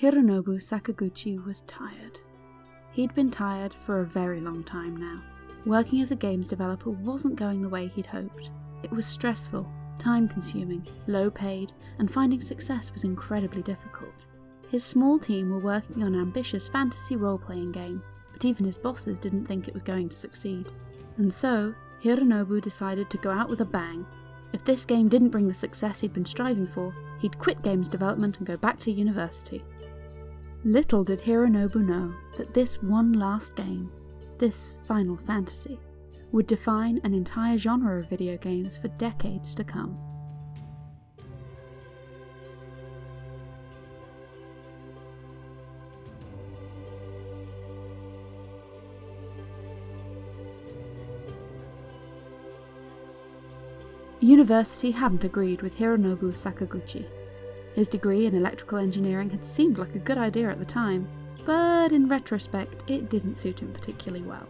Hironobu Sakaguchi was tired. He'd been tired for a very long time now. Working as a games developer wasn't going the way he'd hoped. It was stressful, time consuming, low paid, and finding success was incredibly difficult. His small team were working on an ambitious fantasy role playing game, but even his bosses didn't think it was going to succeed. And so, Hironobu decided to go out with a bang. If this game didn't bring the success he'd been striving for, he'd quit games development and go back to university. Little did Hironobu know that this one last game, this Final Fantasy, would define an entire genre of video games for decades to come. University hadn't agreed with Hironobu Sakaguchi. His degree in electrical engineering had seemed like a good idea at the time, but in retrospect it didn't suit him particularly well.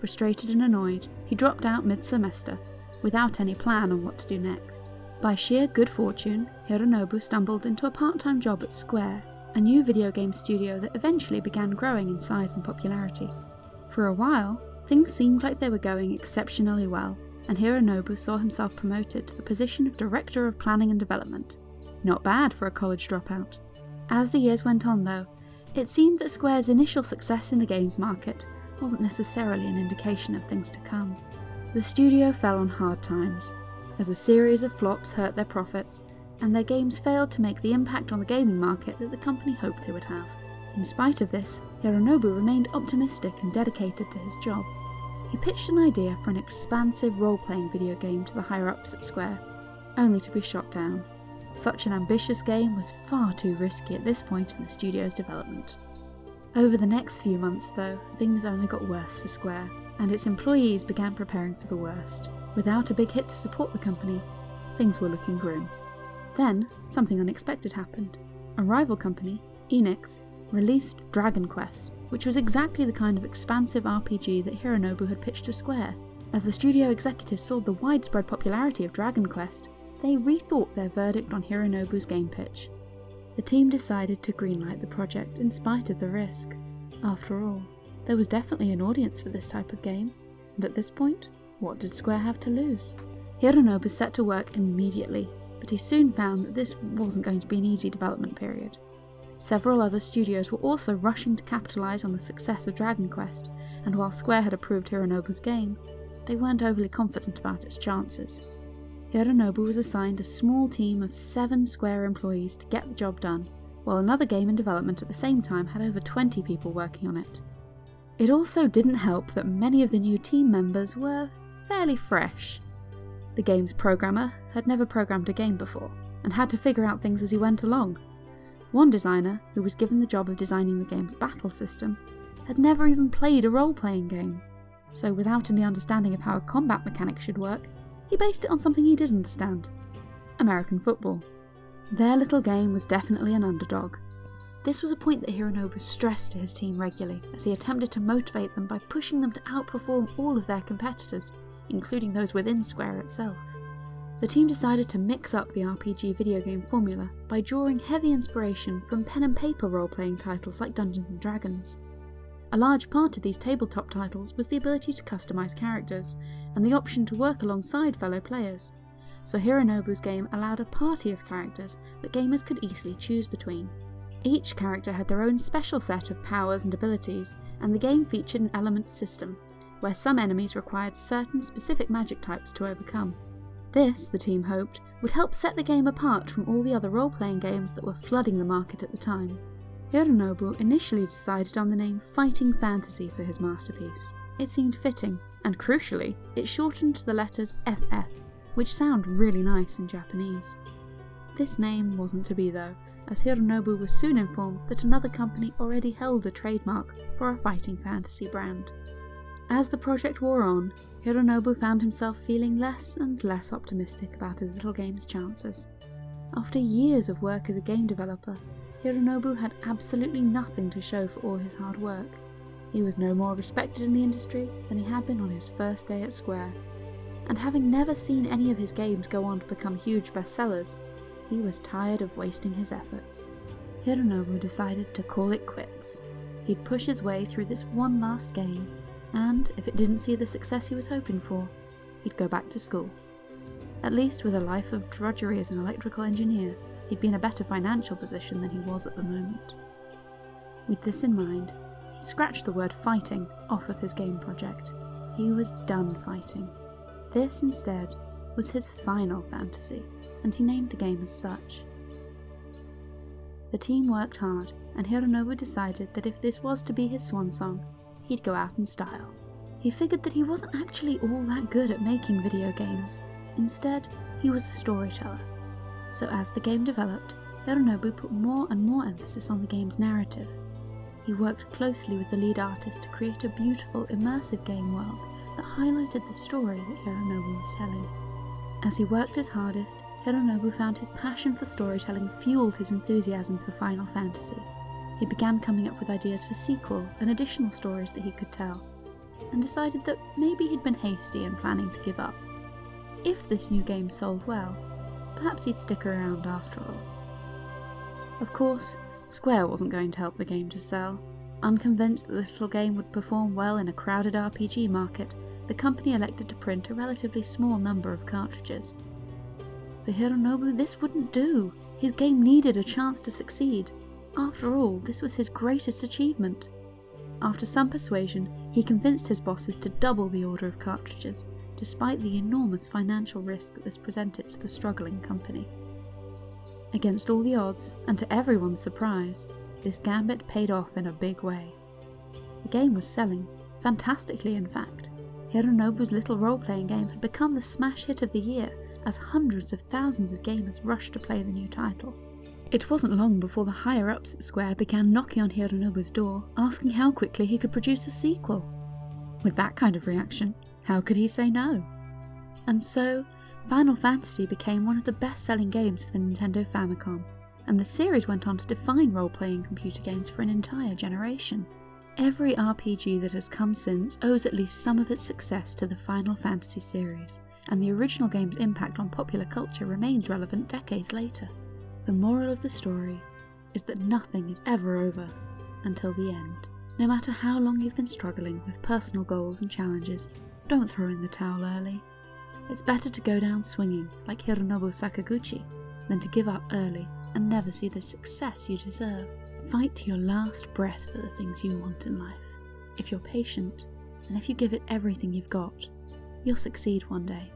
Frustrated and annoyed, he dropped out mid-semester, without any plan on what to do next. By sheer good fortune, Hironobu stumbled into a part-time job at Square, a new video game studio that eventually began growing in size and popularity. For a while, things seemed like they were going exceptionally well, and Hironobu saw himself promoted to the position of Director of Planning and Development. Not bad for a college dropout. As the years went on though, it seemed that Square's initial success in the games market wasn't necessarily an indication of things to come. The studio fell on hard times, as a series of flops hurt their profits, and their games failed to make the impact on the gaming market that the company hoped they would have. In spite of this, Hironobu remained optimistic and dedicated to his job. He pitched an idea for an expansive role-playing video game to the higher-ups at Square, only to be shot down. Such an ambitious game was far too risky at this point in the studio's development. Over the next few months though, things only got worse for Square, and its employees began preparing for the worst. Without a big hit to support the company, things were looking grim. Then, something unexpected happened. A rival company, Enix, released Dragon Quest, which was exactly the kind of expansive RPG that Hironobu had pitched to Square. As the studio executives saw the widespread popularity of Dragon Quest, they rethought their verdict on Hironobu's game pitch. The team decided to greenlight the project in spite of the risk. After all, there was definitely an audience for this type of game, and at this point, what did Square have to lose? Hironobu set to work immediately, but he soon found that this wasn't going to be an easy development period. Several other studios were also rushing to capitalise on the success of Dragon Quest, and while Square had approved Hironobu's game, they weren't overly confident about its chances. Hironobu was assigned a small team of seven Square employees to get the job done, while another game in development at the same time had over 20 people working on it. It also didn't help that many of the new team members were fairly fresh. The game's programmer had never programmed a game before, and had to figure out things as he went along, one designer, who was given the job of designing the game's battle system, had never even played a role-playing game, so without any understanding of how a combat mechanic should work, he based it on something he did understand. American football. Their little game was definitely an underdog. This was a point that Hironobu stressed to his team regularly as he attempted to motivate them by pushing them to outperform all of their competitors, including those within Square itself. The team decided to mix up the RPG video game formula by drawing heavy inspiration from pen and paper role-playing titles like Dungeons & Dragons. A large part of these tabletop titles was the ability to customise characters, and the option to work alongside fellow players, so Hironobu's game allowed a party of characters that gamers could easily choose between. Each character had their own special set of powers and abilities, and the game featured an element system, where some enemies required certain specific magic types to overcome. This, the team hoped, would help set the game apart from all the other role-playing games that were flooding the market at the time. Hironobu initially decided on the name Fighting Fantasy for his masterpiece. It seemed fitting, and crucially, it shortened to the letters FF, which sound really nice in Japanese. This name wasn't to be though, as Hironobu was soon informed that another company already held the trademark for a fighting fantasy brand. As the project wore on, Hironobu found himself feeling less and less optimistic about his little game's chances. After years of work as a game developer, Hironobu had absolutely nothing to show for all his hard work. He was no more respected in the industry than he had been on his first day at Square, and having never seen any of his games go on to become huge bestsellers, he was tired of wasting his efforts. Hironobu decided to call it quits. He'd push his way through this one last game, and if it didn't see the success he was hoping for, he'd go back to school. At least with a life of drudgery as an electrical engineer, he'd be in a better financial position than he was at the moment. With this in mind, he scratched the word fighting off of his game project. He was done fighting. This, instead, was his final fantasy, and he named the game as such. The team worked hard, and Hironobu decided that if this was to be his swan song, he'd go out in style. He figured that he wasn't actually all that good at making video games. Instead, he was a storyteller. So as the game developed, Hironobu put more and more emphasis on the game's narrative. He worked closely with the lead artist to create a beautiful, immersive game world that highlighted the story that Hironobu was telling. As he worked his hardest, Hironobu found his passion for storytelling fueled his enthusiasm for Final Fantasy. He began coming up with ideas for sequels and additional stories that he could tell, and decided that maybe he'd been hasty in planning to give up. If this new game sold well, perhaps he'd stick around after all. Of course, Square wasn't going to help the game to sell. Unconvinced that this little game would perform well in a crowded RPG market, the company elected to print a relatively small number of cartridges. For Hironobu, this wouldn't do. His game needed a chance to succeed. After all, this was his greatest achievement. After some persuasion, he convinced his bosses to double the order of cartridges, despite the enormous financial risk this presented to the struggling company. Against all the odds, and to everyone's surprise, this gambit paid off in a big way. The game was selling, fantastically in fact. Hironobu's little role-playing game had become the smash hit of the year, as hundreds of thousands of gamers rushed to play the new title. It wasn't long before the higher ups at Square began knocking on Hironobu's door, asking how quickly he could produce a sequel. With that kind of reaction, how could he say no? And so, Final Fantasy became one of the best selling games for the Nintendo Famicom, and the series went on to define role playing computer games for an entire generation. Every RPG that has come since owes at least some of its success to the Final Fantasy series, and the original game's impact on popular culture remains relevant decades later. The moral of the story is that nothing is ever over until the end. No matter how long you've been struggling with personal goals and challenges, don't throw in the towel early. It's better to go down swinging, like Hironobu Sakaguchi, than to give up early and never see the success you deserve. Fight to your last breath for the things you want in life. If you're patient, and if you give it everything you've got, you'll succeed one day.